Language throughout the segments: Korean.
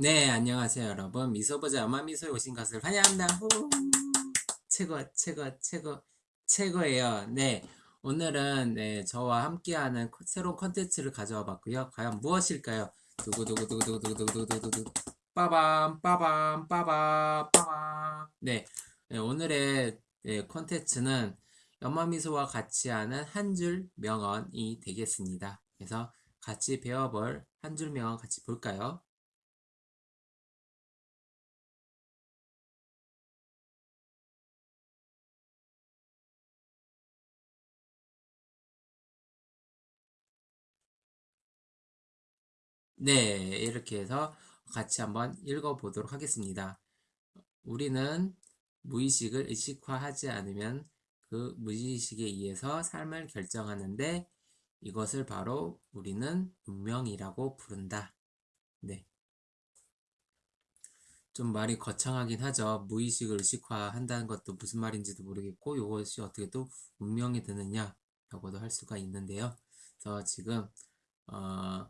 네 안녕하세요 여러분. 미소보자 엄마미소에 오신 것을 환영합니다 호! 최고 최고 최고 최고예요. 네 오늘은 네, 저와 함께하는 새로운 컨텐츠를 가져와 봤고요. 과연 무엇일까요? 두구두구두구두구두구두구두구 빠밤 빠밤 빠밤 빠밤. 네, 네 오늘의 네, 컨텐츠는 엄마미소와 같이 하는 한 줄 명언이 되겠습니다. 그래서 같이 배워볼 한 줄 명언 같이 볼까요? 네, 이렇게 해서 같이 한번 읽어보도록 하겠습니다. 우리는 무의식을 의식화하지 않으면 그 무의식에 의해서 삶을 결정하는데 이것을 바로 우리는 운명이라고 부른다. 네. 좀 말이 거창하긴 하죠. 무의식을 의식화한다는 것도 무슨 말인지도 모르겠고 이것이 어떻게 또 운명이 되느냐라고도 할 수가 있는데요. 그래서 지금 어,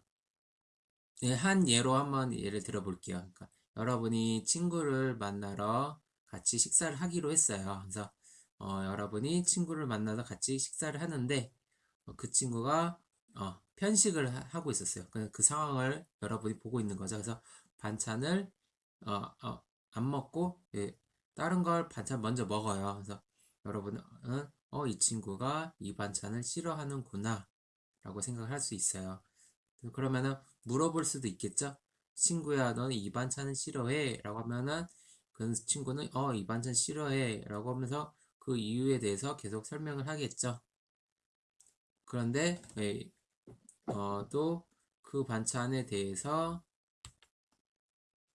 네, 한 예로 한번 예를 들어 볼게요. 그러니까 여러분이 친구를 만나러 같이 식사를 하기로 했어요. 그래서 어, 여러분이 친구를 만나서 같이 식사를 하는데 어, 그 친구가 어, 편식을 하, 고 있었어요. 그, 그 상황을 여러분이 보고 있는 거죠. 그래서 반찬을 어, 어, 안 먹고 예, 다른 걸 반찬 먼저 먹어요. 그래서 여러분은 어, 이 친구가 이 반찬을 싫어하는구나 라고 생각을 할 수 있어요. 그러면은 물어볼 수도 있겠죠? 친구야, 너는 이 반찬은 싫어해? 라고 하면은 그 친구는 어, 이 반찬 싫어해. 라고 하면서 그 이유에 대해서 계속 설명을 하겠죠. 그런데 예, 어, 또 그 반찬에 대해서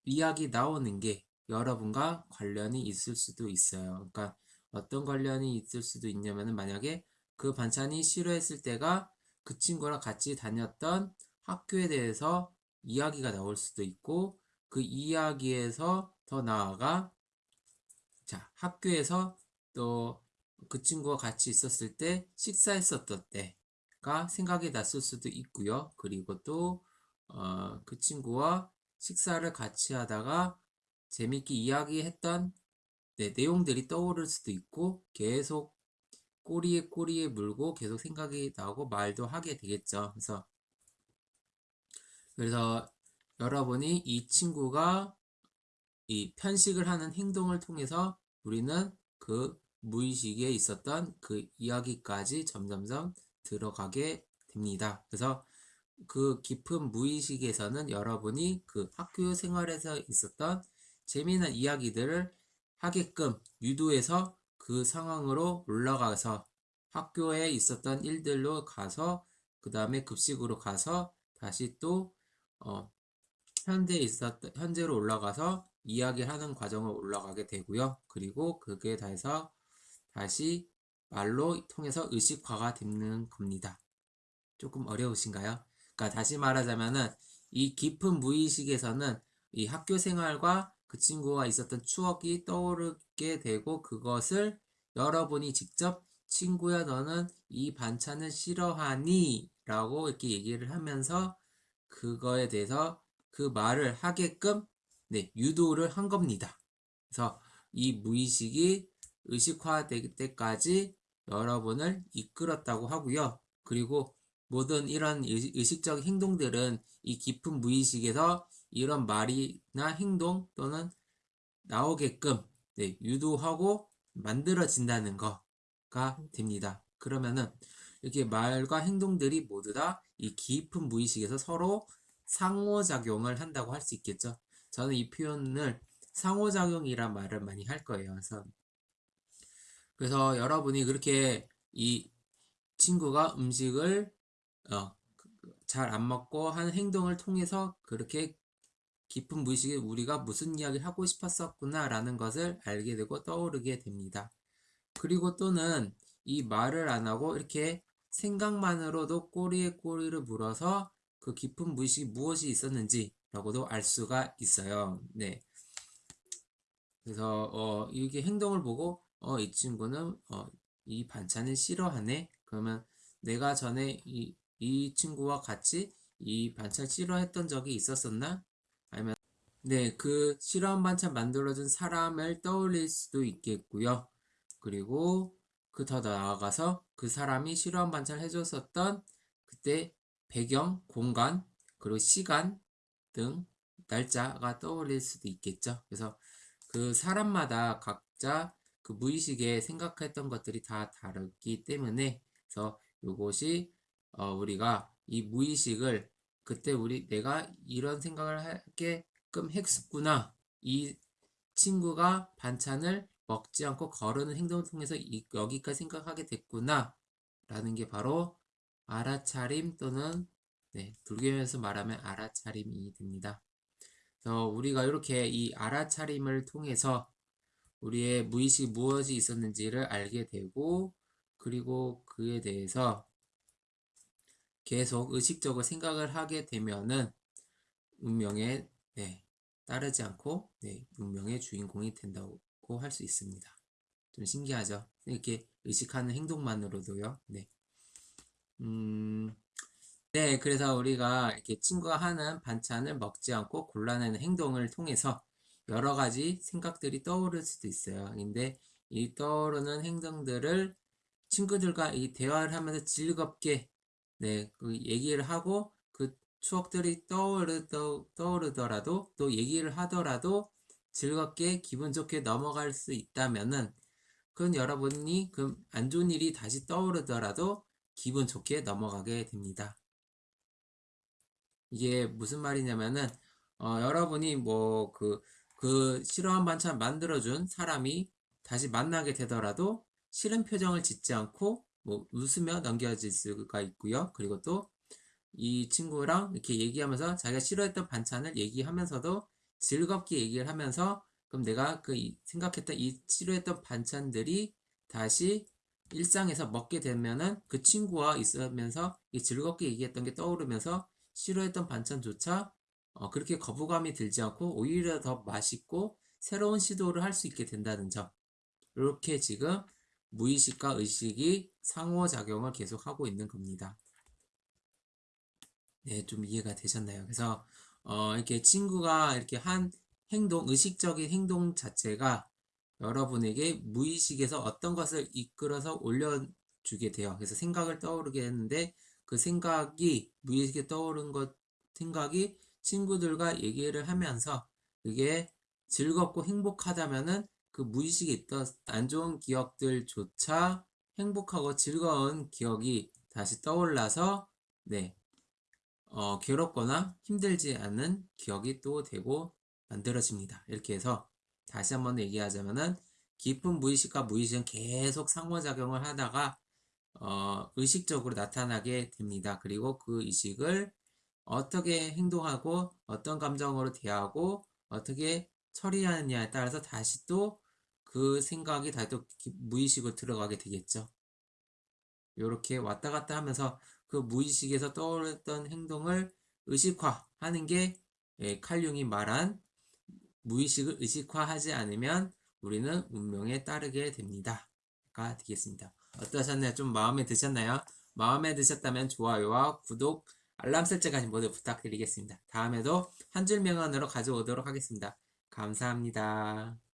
이야기 나오는 게 여러분과 관련이 있을 수도 있어요. 그러니까 어떤 관련이 있을 수도 있냐면은 만약에 그 반찬이 싫어했을 때가 그 친구랑 같이 다녔던 학교에 대해서 이야기가 나올 수도 있고 그 이야기에서 더 나아가 자 학교에서 또 그 친구와 같이 있었을 때 식사했었던 때가 생각이 났을 수도 있고요. 그리고 또그 어, 그 친구와 식사를 같이 하다가 재밌게 이야기했던 네, 내용들이 떠오를 수도 있고 계속 꼬리에 꼬리에 물고 계속 생각이 나고 말도 하게 되겠죠. 그래서 그래서 여러분이 이 친구가 이 편식을 하는 행동을 통해서 우리는 그 무의식에 있었던 그 이야기까지 점점점 들어가게 됩니다. 그래서 그 깊은 무의식에서는 여러분이 그 학교 생활에서 있었던 재미있는 이야기들을 하게끔 유도해서 그 상황으로 올라가서 학교에 있었던 일들로 가서 그 다음에 급식으로 가서 다시 또 어, 현재 있었 현재로 올라가서 이야기하는 과정을 올라가게 되고요. 그리고 그게 다 해서 다시 말로 통해서 의식화가 되는 겁니다. 조금 어려우신가요? 그러니까 다시 말하자면은 이 깊은 무의식에서는 이 학교 생활과 그 친구와 있었던 추억이 떠오르게 되고 그것을 여러분이 직접 친구야 너는 이 반찬을 싫어하니? 라고 이렇게 얘기를 하면서 그거에 대해서 그 말을 하게끔 네, 유도를 한 겁니다. 그래서 이 무의식이 의식화될 때까지 여러분을 이끌었다고 하고요. 그리고 모든 이런 의식적 행동들은 이 깊은 무의식에서 이런 말이나 행동 또는 나오게끔 네, 유도하고 만들어진다는 거가 됩니다. 그러면은 이렇게 말과 행동들이 모두 다 이 깊은 무의식에서 서로 상호작용을 한다고 할 수 있겠죠. 저는 이 표현을 상호작용이란 말을 많이 할 거예요. 그래서, 그래서 여러분이 그렇게 이 친구가 음식을 어, 잘 안 먹고 하는 행동을 통해서 그렇게 깊은 무의식에 우리가 무슨 이야기를 하고 싶었었구나 라는 것을 알게 되고 떠오르게 됩니다. 그리고 또는 이 말을 안 하고 이렇게 생각만으로도 꼬리에 꼬리를 물어서 그 깊은 무의식이 무엇이 있었는지라고도 알 수가 있어요. 네. 그래서 어, 이게 행동을 보고 어, 이 친구는 어, 이 반찬을 싫어하네. 그러면 내가 전에 이, 이 친구와 같이 이 반찬 싫어했던 적이 있었었나? 아니면 네, 그 실험 반찬 만들어준 사람을 떠올릴 수도 있겠고요. 그리고 그 더 나아가서 그 사람이 실험 반찬 해줬었던 그때 배경, 공간, 그리고 시간 등 날짜가 떠올릴 수도 있겠죠. 그래서 그 사람마다 각자 그 무의식에 생각했던 것들이 다 다르기 때문에 그래서 이것이 어 우리가 이 무의식을 그때 우리 내가 이런 생각을 하게끔 했었구나. 이 친구가 반찬을 먹지 않고 거르는 행동을 통해서 이, 여기까지 생각하게 됐구나. 라는 게 바로 알아차림 또는 네, 불교에서 말하면 알아차림이 됩니다. 그래서 우리가 이렇게 이 알아차림을 통해서 우리의 무의식 무엇이 있었는지를 알게 되고 그리고 그에 대해서 계속 의식적으로 생각을 하게 되면은 운명에 네, 따르지 않고 네, 운명의 주인공이 된다고 할 수 있습니다. 좀 신기하죠? 이렇게 의식하는 행동만으로도요. 네. 음, 네, 그래서 우리가 이렇게 친구가 하는 반찬을 먹지 않고 골라내는 행동을 통해서 여러 가지 생각들이 떠오를 수도 있어요. 근데 이 떠오르는 행동들을 친구들과 이 대화를 하면서 즐겁게 네, 그 얘기를 하고 그 추억들이 떠오르, 떠오르더라도 또 얘기를 하더라도 즐겁게 기분 좋게 넘어갈 수 있다면은 그건 여러분이 그 안 좋은 일이 다시 떠오르더라도 기분 좋게 넘어가게 됩니다. 이게 무슨 말이냐면은 어, 여러분이 뭐그그 싫어한 반찬 만들어준 사람이 다시 만나게 되더라도 싫은 표정을 짓지 않고 뭐 웃으며 넘겨질 수가 있고요. 그리고 또 이 친구랑 이렇게 얘기하면서 자기가 싫어했던 반찬을 얘기하면서도 즐겁게 얘기를 하면서 그럼 내가 그 생각했던 이 싫어했던 반찬들이 다시 일상에서 먹게 되면은 그 친구와 있으면서 즐겁게 얘기했던 게 떠오르면서 싫어했던 반찬조차 어, 그렇게 거부감이 들지 않고 오히려 더 맛있고 새로운 시도를 할 수 있게 된다는 점. 이렇게 지금 무의식과 의식이 상호작용을 계속하고 있는 겁니다. 네, 좀 이해가 되셨나요? 그래서 어, 이렇게 친구가 이렇게 한 행동, 의식적인 행동 자체가 여러분에게 무의식에서 어떤 것을 이끌어서 올려주게 돼요. 그래서 생각을 떠오르게 했는데 그 생각이 무의식에 떠오른 것 생각이 친구들과 얘기를 하면서 그게 즐겁고 행복하다면은 그 무의식에 있던 안 좋은 기억들조차 행복하고 즐거운 기억이 다시 떠올라서 네 어, 괴롭거나 힘들지 않은 기억이 또 되고 만들어집니다. 이렇게 해서 다시 한번 얘기하자면은 깊은 무의식과 무의식은 계속 상호작용을 하다가 어, 의식적으로 나타나게 됩니다. 그리고 그 의식을 어떻게 행동하고 어떤 감정으로 대하고 어떻게 처리하느냐에 따라서 다시 또 그 생각이 다시 또 무의식으로 들어가게 되겠죠. 이렇게 왔다 갔다 하면서 그 무의식에서 떠올랐던 행동을 의식화하는 게 예, 칼융이 말한 무의식을 의식화하지 않으면 우리는 운명에 따르게 됩니다. 가 되겠습니다. 어떠셨나요? 좀 마음에 드셨나요? 마음에 드셨다면 좋아요와 구독, 알람 설정까지 모두 부탁드리겠습니다. 다음에도 한 줄 명언으로 가져오도록 하겠습니다. 감사합니다.